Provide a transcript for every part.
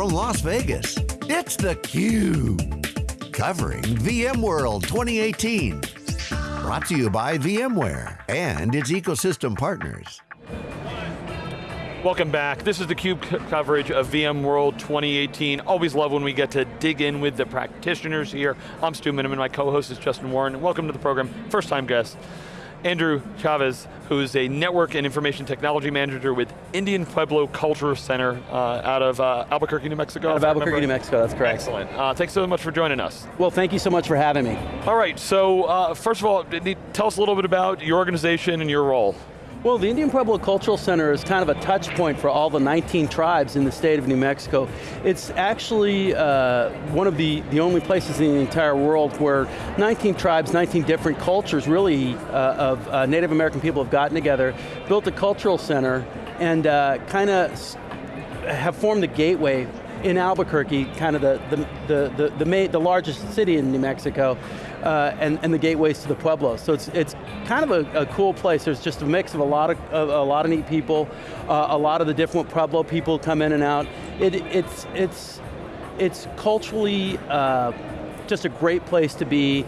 from Las Vegas, it's theCUBE. Covering VMworld 2018. Brought to you by VMware and its ecosystem partners. Welcome back. This is theCUBE coverage of VMworld 2018. Always love when we get to dig in with the practitioners here. I'm Stu Miniman, my co-host is Justin Warren. Welcome to the program, first time guest. Andrew Chavez, who's a network and information technology manager with Indian Pueblo Cultural Center uh, out of uh, Albuquerque, New Mexico. Out of Albuquerque, New Mexico, that's correct. Excellent. Uh, thanks so much for joining us. Well, thank you so much for having me. All right, so uh, first of all, tell us a little bit about your organization and your role. Well, the Indian Pueblo Cultural Center is kind of a touch point for all the 19 tribes in the state of New Mexico. It's actually uh, one of the, the only places in the entire world where 19 tribes, 19 different cultures really uh, of uh, Native American people have gotten together, built a cultural center, and uh, kind of have formed the gateway in Albuquerque, kind of the, the, the, the, the, main, the largest city in New Mexico, uh, and, and the gateways to the Pueblo. So it's, it's kind of a, a cool place. There's just a mix of a lot of, of a lot of neat people. Uh, a lot of the different Pueblo people come in and out. It, it's, it's, it's culturally uh, just a great place to be.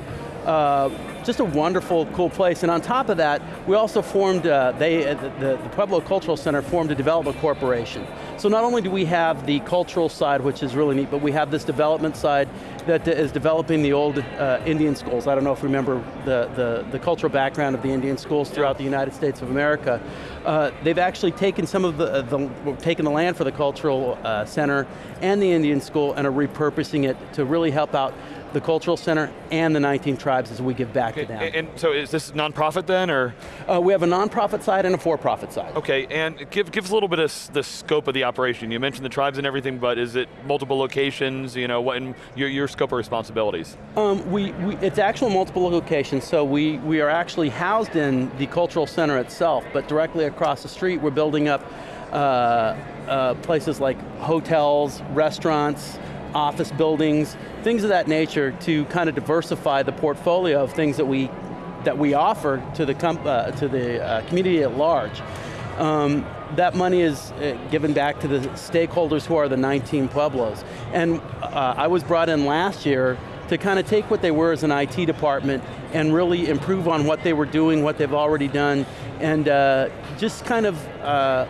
Uh, just a wonderful, cool place. And on top of that, we also formed, uh, they, uh, the, the, Pueblo Cultural Center formed a development corporation. So not only do we have the cultural side, which is really neat, but we have this development side that is developing the old uh, Indian schools. I don't know if you remember the, the, the, cultural background of the Indian schools throughout the United States of America. Uh, they've actually taken some of the, the, taken the land for the cultural center and the Indian school and are repurposing it to really help out the cultural center and the 19 tribes as we give back okay, to them. And so is this nonprofit then, or? Uh, we have a nonprofit side and a for-profit side. Okay, and give, give us a little bit of the scope of the operation. You mentioned the tribes and everything, but is it multiple locations, you know, what in your, your scope of responsibilities? Um, we, we, it's actual multiple locations, so we, we are actually housed in the cultural center itself, but directly across the street we're building up uh, uh, places like hotels, restaurants, office buildings, things of that nature to kind of diversify the portfolio of things that we that we offer to the uh, to the uh, community at large. Um, that money is uh, given back to the stakeholders who are the 19 Pueblos. And uh, I was brought in last year to kind of take what they were as an IT department and really improve on what they were doing, what they've already done, and uh, just kind of uh,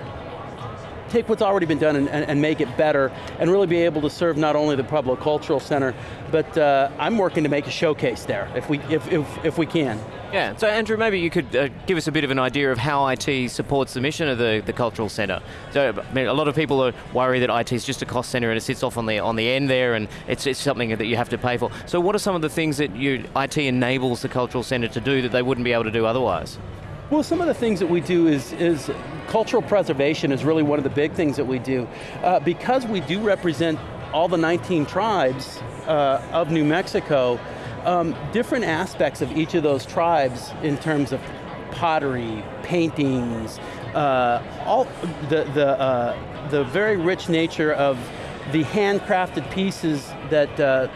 take what's already been done and, and, and, make it better, and really be able to serve not only the Pueblo Cultural Center, but uh, I'm working to make a showcase there, if we, if, if, if we can. Yeah, so Andrew, maybe you could uh, give us a bit of an idea of how IT supports the mission of the, the Cultural Centre. So I mean, a lot of people are worried that IT is just a cost centre and it sits off on the, on the end there and it's, it's something that you have to pay for. So what are some of the things that you, IT enables the Cultural Centre to do that they wouldn't be able to do otherwise? Well, some of the things that we do is, is cultural preservation is really one of the big things that we do. Uh, because we do represent all the 19 tribes uh, of New Mexico, um, different aspects of each of those tribes in terms of pottery, paintings, uh, all the, the, uh, the very rich nature of the handcrafted pieces that uh,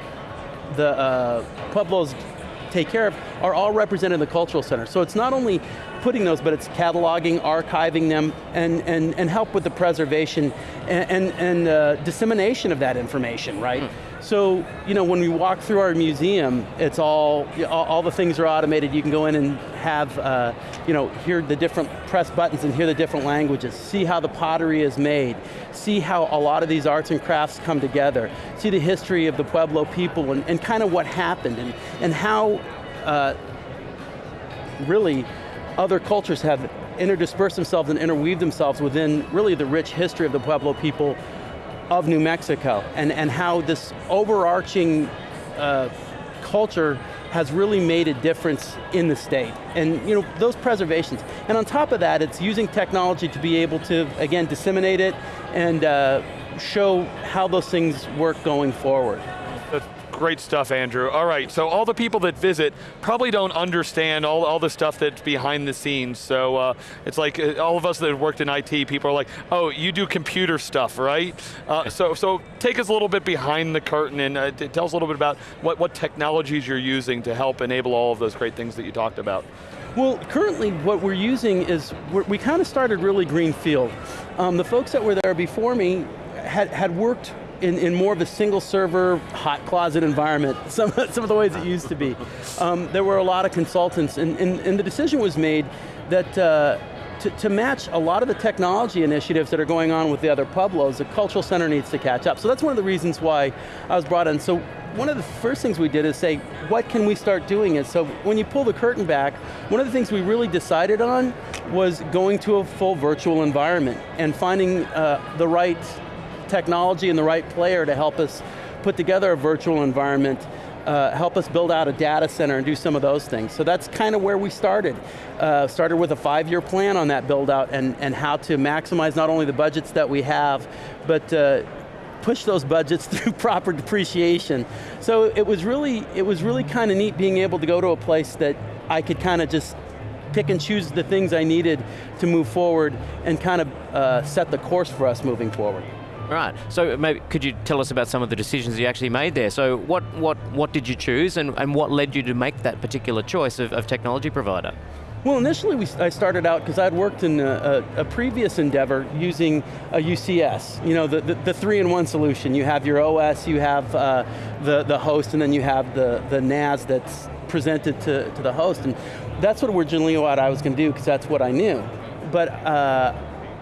the uh, Pueblos take care of are all represented in the cultural center. So it's not only putting those, but it's cataloging, archiving them, and, and, and help with the preservation and, and, and uh, dissemination of that information, right? Mm. So, you know, when we walk through our museum, it's all, all, the things are automated. You can go in and have, uh, you know, hear the different press buttons and hear the different languages, see how the pottery is made, see how a lot of these arts and crafts come together, see the history of the Pueblo people and, and kind of what happened and, and how uh, really other cultures have interdispersed themselves and interweaved themselves within really the rich history of the Pueblo people of New Mexico and, and how this overarching uh, culture has really made a difference in the state. And you know, those preservations. And on top of that, it's using technology to be able to, again, disseminate it and uh, show how those things work going forward. Great stuff, Andrew. All right, so all the people that visit probably don't understand all, all the stuff that's behind the scenes. So uh, it's like uh, all of us that worked in IT, people are like, oh, you do computer stuff, right? Uh, so, so take us a little bit behind the curtain and uh, tell us a little bit about what, what technologies you're using to help enable all of those great things that you talked about. Well, currently what we're using is, we're, we kind of started really greenfield. Um, the folks that were there before me had, had worked in, in more of a single server, hot closet environment, some, some of the ways it used to be. Um, there were a lot of consultants, and, and, and the decision was made that uh, to, to, match a lot of the technology initiatives that are going on with the other Pueblos, the cultural center needs to catch up. So that's one of the reasons why I was brought in. So one of the first things we did is say, what can we start doing it? So when you pull the curtain back, one of the things we really decided on was going to a full virtual environment and finding uh, the right technology and the right player to help us put together a virtual environment uh, help us build out a data center and do some of those things. So that's kind of where we started. Uh, started with a five-year plan on that build out and, and how to maximize not only the budgets that we have, but uh, push those budgets through proper depreciation. So it was really, it was really kind of neat being able to go to a place that I could kind of just pick and choose the things I needed to move forward and kind of uh, set the course for us moving forward. Right. So maybe could you tell us about some of the decisions you actually made there? So what what what did you choose, and, and what led you to make that particular choice of, of technology provider? Well, initially we, I started out because I'd worked in a, a, a, previous endeavor using a UCS, you know, the, the, the three-in-one solution. You have your OS, you have uh, the, the host, and then you have the, the NAS that's presented to, to the host. And that's what originally what I was going to do because that's what I knew. But uh,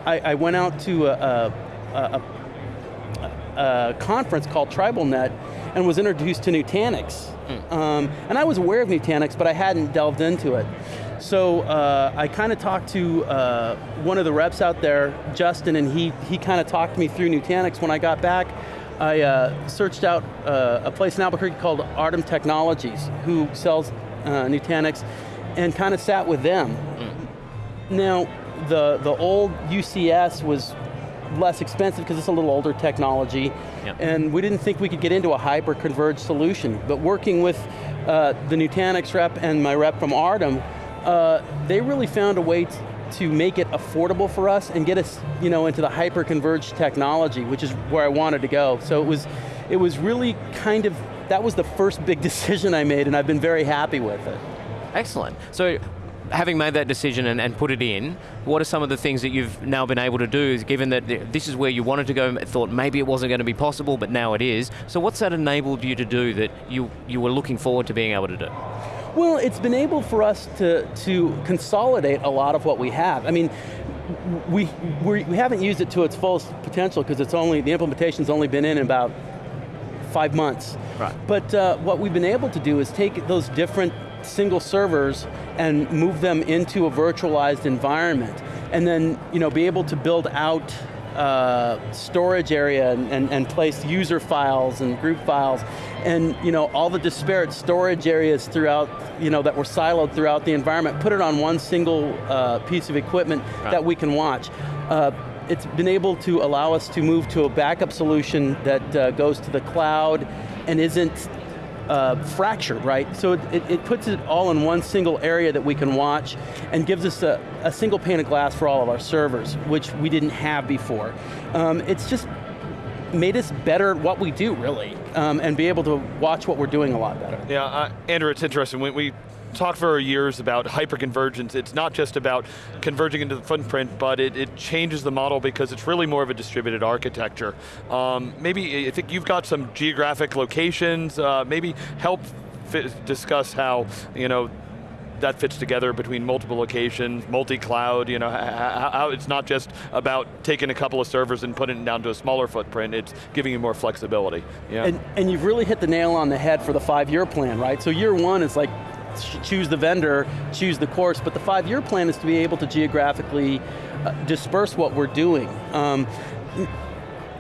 I, I, went out to a, a, a conference called TribalNet and was introduced to Nutanix. Mm. Um, and I was aware of Nutanix, but I hadn't delved into it. So uh, I kind of talked to uh, one of the reps out there, Justin, and he, he kind of talked me through Nutanix. When I got back, I uh, searched out uh, a place in Albuquerque called Artem Technologies, who sells uh, Nutanix, and kind of sat with them. Mm. Now, the, the old UCS was less expensive because it's a little older technology, yep. and we didn't think we could get into a hyper-converged solution. But working with uh, the Nutanix rep and my rep from Artem, uh, they really found a way to make it affordable for us and get us you know, into the hyper-converged technology, which is where I wanted to go. So it was, it was really kind of, that was the first big decision I made and I've been very happy with it. Excellent. So having made that decision and, and, put it in, what are some of the things that you've now been able to do, given that this is where you wanted to go, and thought maybe it wasn't going to be possible, but now it is. So what's that enabled you to do that you, you were looking forward to being able to do? Well, it's been able for us to, to consolidate a lot of what we have. I mean, we, we haven't used it to its fullest potential because it's only, the implementation's only been in about five months. Right. But uh, what we've been able to do is take those different single servers and move them into a virtualized environment. And then you know, be able to build out uh, storage area and, and, and, place user files and group files and you know, all the disparate storage areas throughout, you know, that were siloed throughout the environment, put it on one single uh, piece of equipment right. that we can watch. Uh, it's been able to allow us to move to a backup solution that uh, goes to the cloud and isn't uh, fractured, right? So it, it, puts it all in one single area that we can watch and gives us a, a single pane of glass for all of our servers, which we didn't have before. Um, it's just made us better at what we do, really, um, and be able to watch what we're doing a lot better. Yeah, uh, Andrew, it's interesting. We talked for years about hyperconvergence. It's not just about converging into the footprint, but it, it changes the model because it's really more of a distributed architecture. Um, maybe, I think you've got some geographic locations, uh, maybe help discuss how, you know, that fits together between multiple locations, multi-cloud, you know, how, how, it's not just about taking a couple of servers and putting it down to a smaller footprint, it's giving you more flexibility. Yeah. And, and you've really hit the nail on the head for the five-year plan, right? So year one is like choose the vendor, choose the course, but the five-year plan is to be able to geographically uh, disperse what we're doing. Um,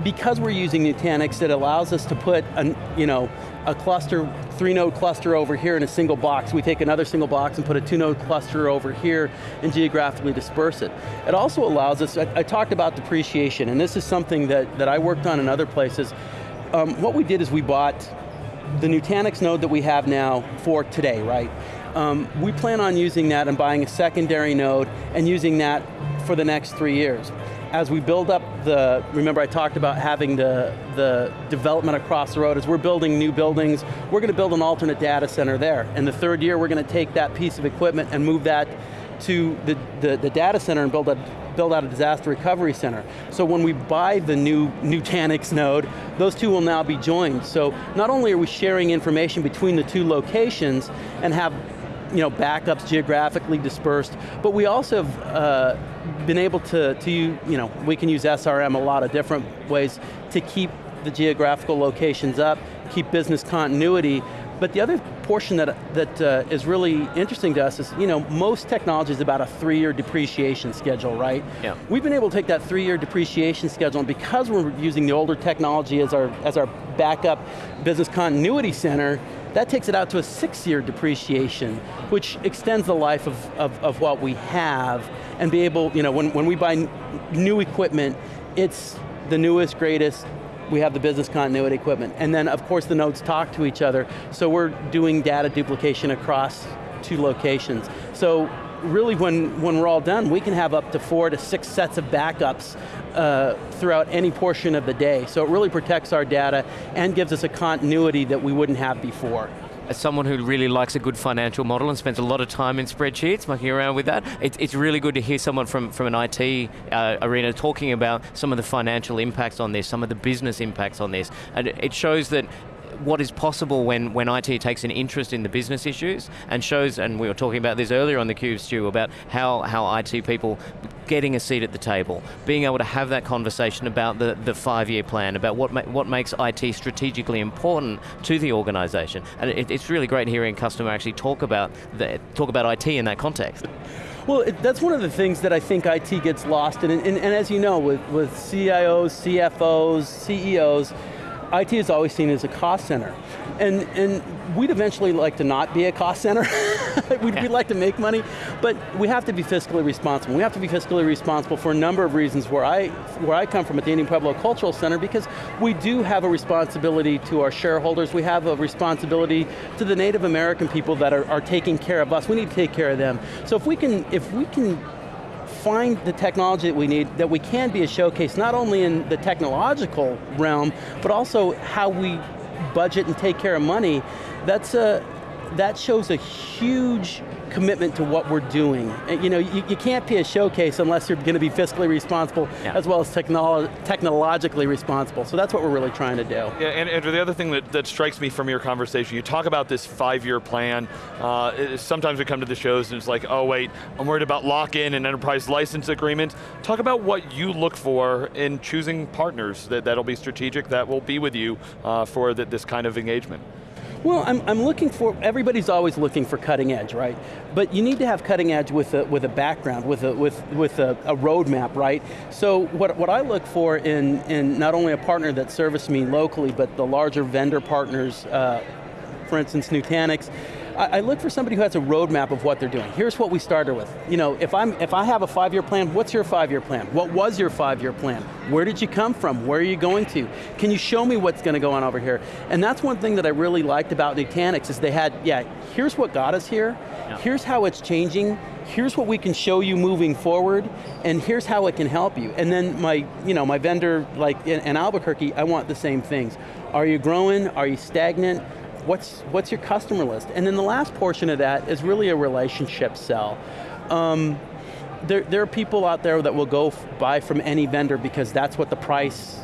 because we're using Nutanix, it allows us to put a, you know, a cluster, three node cluster over here in a single box. We take another single box and put a two node cluster over here and geographically disperse it. It also allows us, I, I talked about depreciation, and this is something that, that I worked on in other places. Um, what we did is we bought the Nutanix node that we have now for today, right? Um, we plan on using that and buying a secondary node and using that for the next three years. As we build up the, remember I talked about having the, the development across the road, as we're building new buildings, we're going to build an alternate data center there. And the third year we're going to take that piece of equipment and move that to the, the, the data center and build a build out a disaster recovery center. So when we buy the new Nutanix node, those two will now be joined. So not only are we sharing information between the two locations and have you know, backups geographically dispersed, but we also have uh, been able to, to, you know, we can use SRM a lot of different ways to keep the geographical locations up, keep business continuity, but the other portion that, that uh, is really interesting to us is, you know, most technology is about a three-year depreciation schedule, right? Yeah. We've been able to take that three-year depreciation schedule, and because we're using the older technology as our, as our backup business continuity center, that takes it out to a six-year depreciation, which extends the life of, of, of, what we have, and be able, you know, when, when we buy new equipment, it's the newest, greatest, we have the business continuity equipment. And then of course the nodes talk to each other, so we're doing data duplication across two locations. So really when, when we're all done, we can have up to four to six sets of backups uh, throughout any portion of the day. So it really protects our data and gives us a continuity that we wouldn't have before as someone who really likes a good financial model and spends a lot of time in spreadsheets, mucking around with that, it, it's really good to hear someone from, from an IT uh, arena talking about some of the financial impacts on this, some of the business impacts on this. And it shows that what is possible when, when IT takes an interest in the business issues and shows, and we were talking about this earlier on the Cube, Stu, about how, how IT people getting a seat at the table, being able to have that conversation about the, the five-year plan, about what, ma what makes IT strategically important to the organization. And it, it's really great hearing a customer actually talk about, the, talk about IT in that context. Well, it, that's one of the things that I think IT gets lost in, and, and, and as you know, with, with CIOs, CFOs, CEOs, IT is always seen as a cost center. And, and we'd eventually like to not be a cost center. we'd, we'd, like to make money, but we have to be fiscally responsible. We have to be fiscally responsible for a number of reasons where I, where I come from at the Indian Pueblo Cultural Center because we do have a responsibility to our shareholders, we have a responsibility to the Native American people that are, are taking care of us. We need to take care of them. So if we can, if we can find the technology that we need, that we can be a showcase, not only in the technological realm, but also how we budget and take care of money, that's a, that shows a huge commitment to what we're doing. You know, you, you can't be a showcase unless you're going to be fiscally responsible yeah. as well as technolo technologically responsible. So that's what we're really trying to do. Yeah, and Andrew, the other thing that, that strikes me from your conversation, you talk about this five-year plan. Uh, sometimes we come to the shows and it's like, oh wait, I'm worried about lock-in and enterprise license agreement. Talk about what you look for in choosing partners that, that'll be strategic, that will be with you uh, for the, this kind of engagement. Well, I'm, I'm looking for, everybody's always looking for cutting edge, right? But you need to have cutting edge with a, with a background, with a, with, with a, a roadmap, right? So what, what I look for in, in not only a partner that services me locally, but the larger vendor partners, uh, for instance, Nutanix, I, I look for somebody who has a roadmap of what they're doing. Here's what we started with. You know, if, I'm, if I have a five-year plan, what's your five-year plan? What was your five-year plan? Where did you come from? Where are you going to? Can you show me what's going to go on over here? And that's one thing that I really liked about Nutanix is they had, yeah, here's what got us here, yeah. here's how it's changing, here's what we can show you moving forward, and here's how it can help you. And then my, you know, my vendor, like in, in Albuquerque, I want the same things. Are you growing? Are you stagnant? What's, what's your customer list? And then the last portion of that is really a relationship sell. Um, there, there are people out there that will go buy from any vendor because that's what the price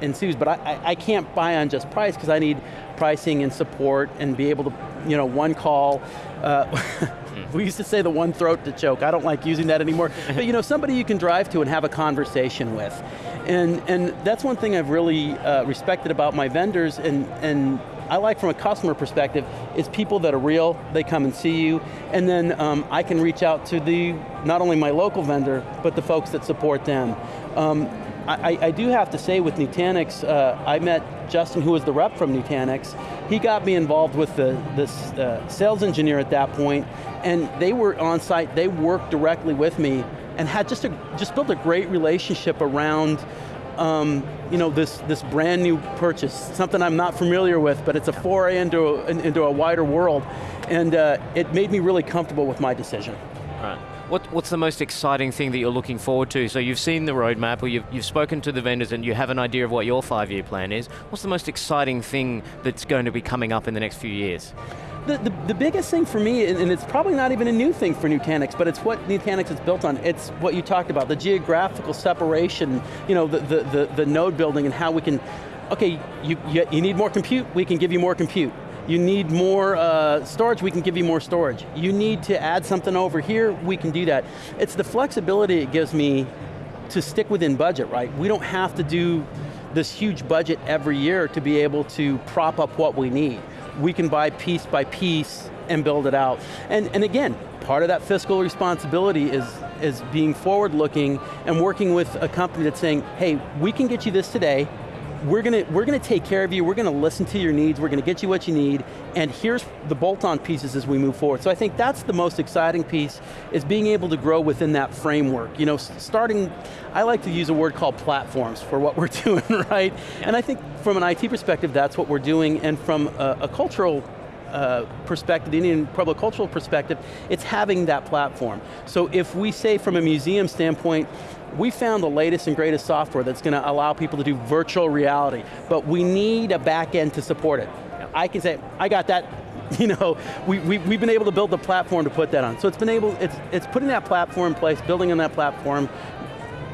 ensues, but I, I, I can't buy on just price because I need pricing and support and be able to, you know, one call. Uh, we used to say the one throat to choke. I don't like using that anymore. but you know, somebody you can drive to and have a conversation with. And, and that's one thing I've really uh, respected about my vendors and, and I like from a customer perspective is people that are real, they come and see you, and then um, I can reach out to the, not only my local vendor, but the folks that support them. Um, I, I, do have to say with Nutanix, uh, I met Justin, who was the rep from Nutanix. He got me involved with the, the uh, sales engineer at that point, and they were on site, they worked directly with me, and had just, a, just built a great relationship around um, you know, this, this brand new purchase, something I'm not familiar with, but it's a foray into a, into a wider world, and uh, it made me really comfortable with my decision. Right. What, what's the most exciting thing that you're looking forward to? So you've seen the roadmap, or you've, you've spoken to the vendors and you have an idea of what your five-year plan is. What's the most exciting thing that's going to be coming up in the next few years? The, the, the, biggest thing for me, and it's probably not even a new thing for Nutanix, but it's what Nutanix is built on. It's what you talked about, the geographical separation, you know, the, the, the, the node building and how we can, okay, you, you, you need more compute, we can give you more compute. You need more uh, storage, we can give you more storage. You need to add something over here, we can do that. It's the flexibility it gives me to stick within budget, right? We don't have to do this huge budget every year to be able to prop up what we need. We can buy piece by piece and build it out. And, and again, part of that fiscal responsibility is, is being forward looking and working with a company that's saying, hey, we can get you this today, we're going to we're going to take care of you, we're going to listen to your needs, we're going to get you what you need, and here's the bolt-on pieces as we move forward. So I think that's the most exciting piece, is being able to grow within that framework. You know, starting, I like to use a word called platforms for what we're doing, right? And I think from an IT perspective, that's what we're doing, and from a, a cultural uh, perspective, the Indian Pueblo cultural perspective, it's having that platform. So if we say from a museum standpoint, we found the latest and greatest software that's going to allow people to do virtual reality, but we need a back end to support it. I can say, I got that, you know, we, we, we've been able to build the platform to put that on. So it's been able, it's, it's putting that platform in place, building on that platform,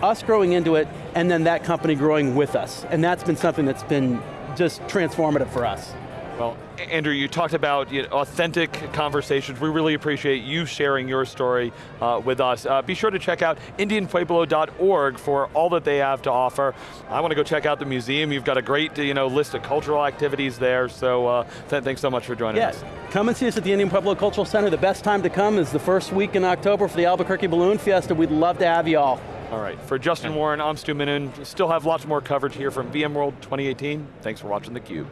us growing into it, and then that company growing with us. And that's been something that's been just transformative for us. Well, Andrew, you talked about you know, authentic conversations. We really appreciate you sharing your story uh, with us. Uh, be sure to check out indianpueblo.org for all that they have to offer. I want to go check out the museum. You've got a great you know, list of cultural activities there, so uh, th thanks so much for joining us. yes. us. Come and see us at the Indian Pueblo Cultural Center. The best time to come is the first week in October for the Albuquerque Balloon Fiesta. We'd love to have you all. All right, for Justin Warren, I'm Stu Miniman. Still have lots more coverage here from VMworld 2018. Thanks for watching theCUBE.